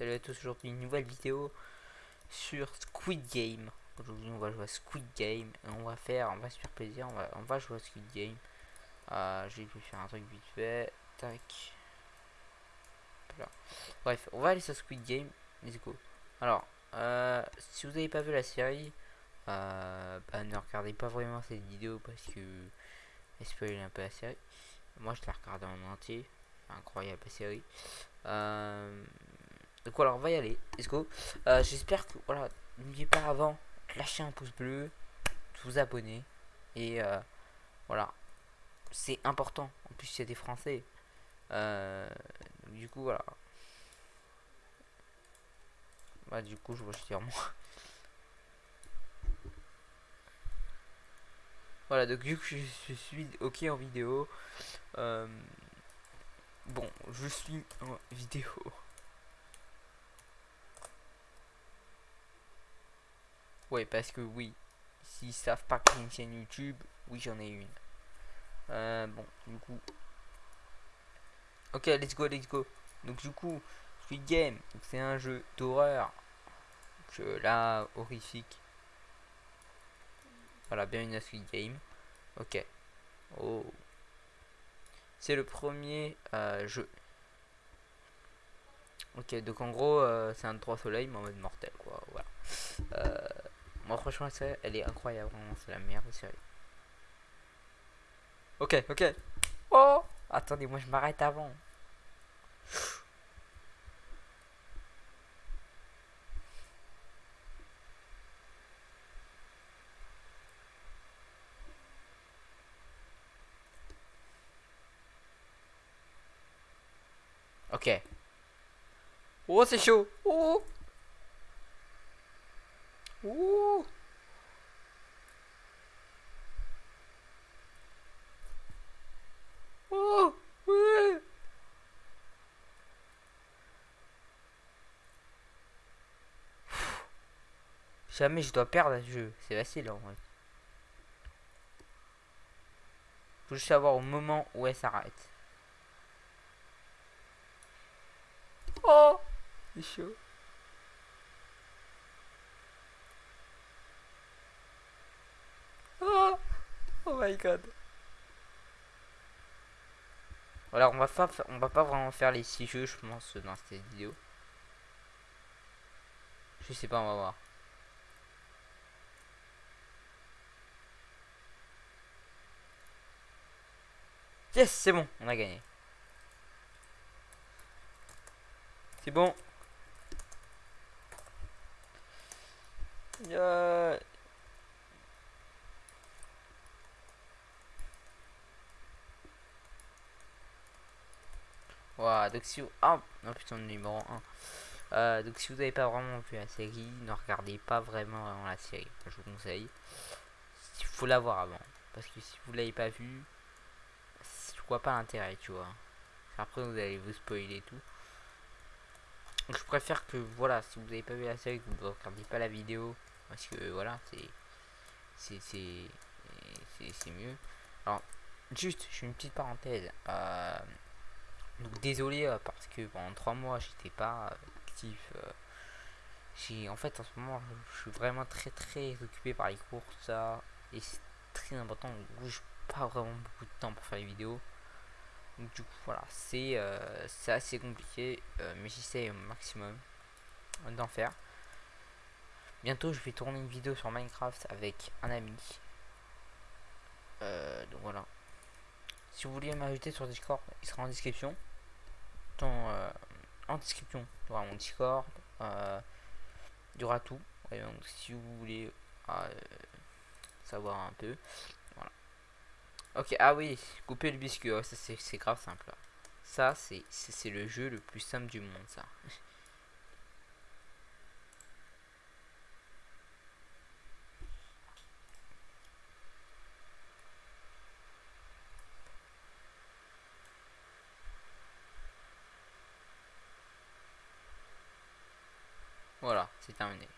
Salut à tous, aujourd'hui une nouvelle vidéo sur Squid Game. Aujourd'hui on va jouer à Squid Game et on va faire, on va se faire plaisir, on va, on va jouer à Squid Game. Euh, J'ai pu faire un truc vite fait, tac. Bref, on va aller sur Squid Game, let's go. Alors, euh, si vous n'avez pas vu la série, euh, bah, ne regardez pas vraiment cette vidéo parce que spoil un peu la série. Moi je l'ai regardé en entier, incroyable la série. Euh, donc voilà, on va y aller. Let's go. Euh, J'espère que, voilà, n'oubliez pas avant, lâchez un pouce bleu, vous abonner. Et euh, voilà, c'est important. En plus, il y a des Français. Euh, du coup, voilà. Bah, du coup, je vais dire moi. Voilà, donc vu que je, suis ok en vidéo, bon, je suis en vidéo. Ouais, parce que oui, s'ils savent pas que j'ai une chaîne YouTube, oui, j'en ai une. Euh, bon, du coup. Ok, let's go, let's go. Donc, du coup, Squid Game, c'est un jeu d'horreur. Là, horrifique. Voilà, bienvenue à Squid Game. Ok. Oh. C'est le premier euh, jeu. Ok, donc en gros, euh, c'est un 3 soleil, mais en mode mortel, quoi. Voilà. Euh, moi, franchement, elle est incroyable. C'est la meilleure série. Ok, ok. Oh Attendez, moi, je m'arrête avant. Ok. Oh, c'est chaud. Oh. Oh. Oh. Jamais je dois perdre ce jeu. C'est facile en vrai. Faut juste savoir au moment où elle s'arrête. Oh Oh my god. Voilà, on va pas, on va pas vraiment faire les six jeux, je pense, dans cette vidéo. Je sais pas, on va voir. Yes, c'est bon, on a gagné. C'est bon. Euh... Voilà, donc si vous... Ah, non putain, numéro 1. Euh, donc si vous n'avez pas vraiment vu la série, ne regardez pas vraiment, la série. Je vous conseille. Il faut l'avoir avant. Parce que si vous l'avez pas vu, je vois pas l'intérêt, tu vois. Après, vous allez vous spoiler tout je préfère que voilà, si vous n'avez pas vu la série, que vous ne regardez pas la vidéo, parce que voilà, c'est c'est mieux. Alors, juste, je fais une petite parenthèse. Euh, donc désolé euh, parce que pendant trois mois, j'étais pas euh, actif. j'ai en fait en ce moment, je suis vraiment très très occupé par les cours, ça, et c'est très important. Donc, je pas vraiment beaucoup de temps pour faire les vidéos. Du coup voilà c'est euh, assez compliqué euh, mais j'essaie au maximum d'en faire. Bientôt je vais tourner une vidéo sur minecraft avec un ami. Euh, donc voilà. Si vous voulez m'ajouter sur discord il sera en description dans, en description il y mon discord il y aura tout donc si vous voulez savoir un peu Ok, ah oui, couper le biscuit, ça c'est grave simple. Ça, c'est le jeu le plus simple du monde, ça. Voilà, c'est terminé.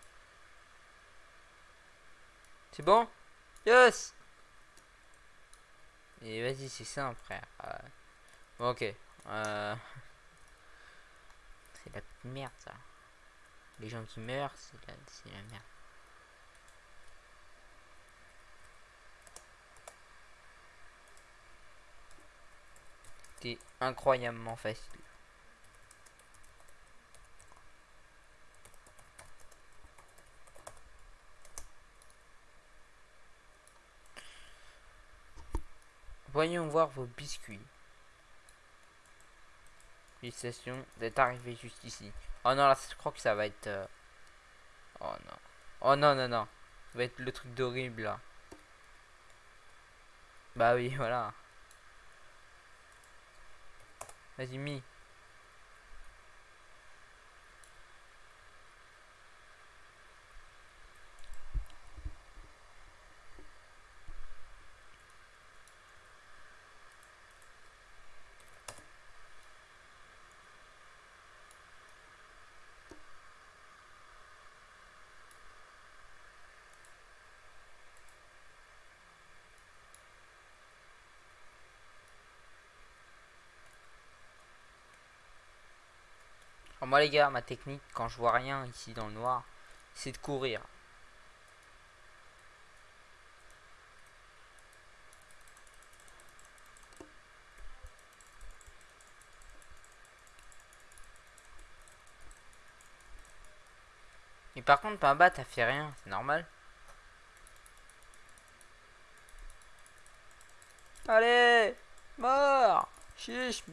C'est bon? Yes et vas-y, c'est simple, frère. Euh, ok. Euh... C'est la merde, ça. Les gens qui meurent, c'est la, la merde. C'était incroyablement facile. Voyons voir vos biscuits. Félicitations d'être arrivé juste ici. Oh non, là, je crois que ça va être... Euh, oh non. Oh non, non, non. Ça va être le truc d'horrible, là. Bah oui, voilà. Vas-y, mis. Moi les gars, ma technique quand je vois rien ici dans le noir, c'est de courir. Mais par contre, bas t'as fait rien, c'est normal. Allez Mort Chiche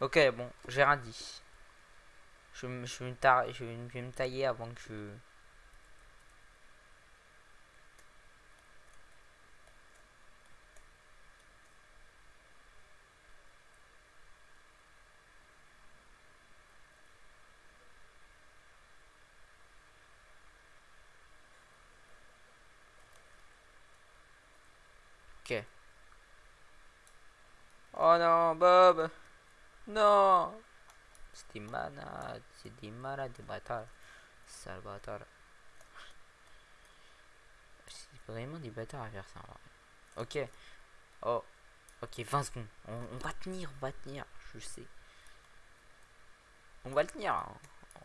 Ok, bon, j'ai rien dit. Je, je, je, vais me tailler avant que je... Ok. Oh non, Bob des malades, c'est des malades, des bâtards. Sale bâtard. C'est vraiment des bâtards à faire ça. Ok. Oh. Ok, 20 secondes. On, va tenir, on va tenir. Je sais. On va le tenir.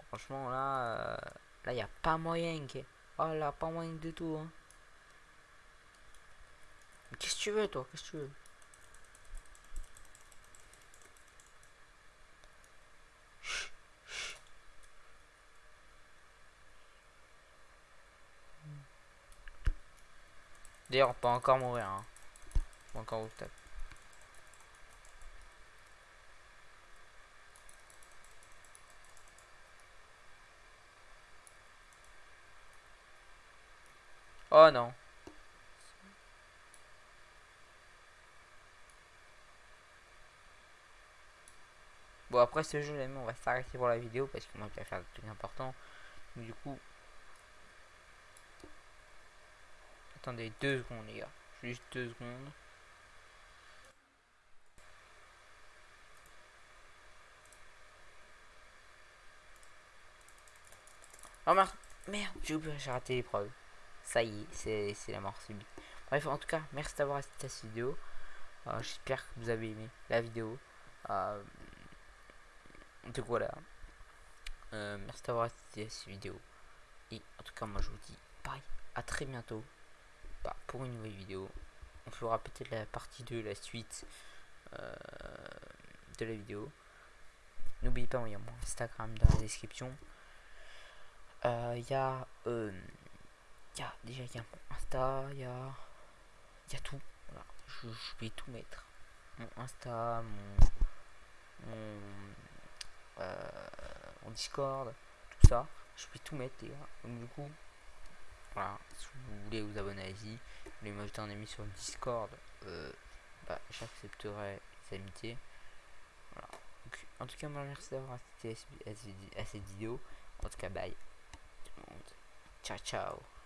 Franchement, là, là, il n'y a pas moyen. Que... Oh là, pas moyen du tout. Qu'est-ce que tu veux, toi Qu'est-ce que tu veux D'ailleurs, on peut encore mourir. Hein. Encore vous tape. Oh non. Bon après ce jeu on va s'arrêter pour la vidéo parce que moi je vais faire des trucs importants. Du coup, Attendez deux secondes les gars. Juste deux secondes. Oh merde, merde, j'ai oublié, j'ai raté l'épreuve. Ça y est, c'est la mort subie. Bref, en tout cas, merci d'avoir assisté à cette vidéo. Euh, j'espère que vous avez aimé la vidéo. Euh, donc voilà. Euh, merci d'avoir assisté à cette vidéo. Et en tout cas, moi je vous dis bye, à très bientôt pour une nouvelle vidéo. On fera peut-être la partie 2, la suite euh, de la vidéo. N'oubliez pas, il y a mon Instagram dans la description. Euh, il. Euh, y a déjà y a mon Insta, il y a... Y a tout. Je, vais tout mettre. Mon Insta, mon... mon, Discord, tout ça. Je vais tout mettre, les Donc du coup, voilà, si vous voulez vous abonner à Easy, vous voulez m'ajouter un ami sur le Discord, euh, bah, j'accepterai les amitiés. Voilà. Donc, en tout cas, merci d'avoir assisté à, cette vidéo. En tout cas, bye tout le monde. Ciao, ciao.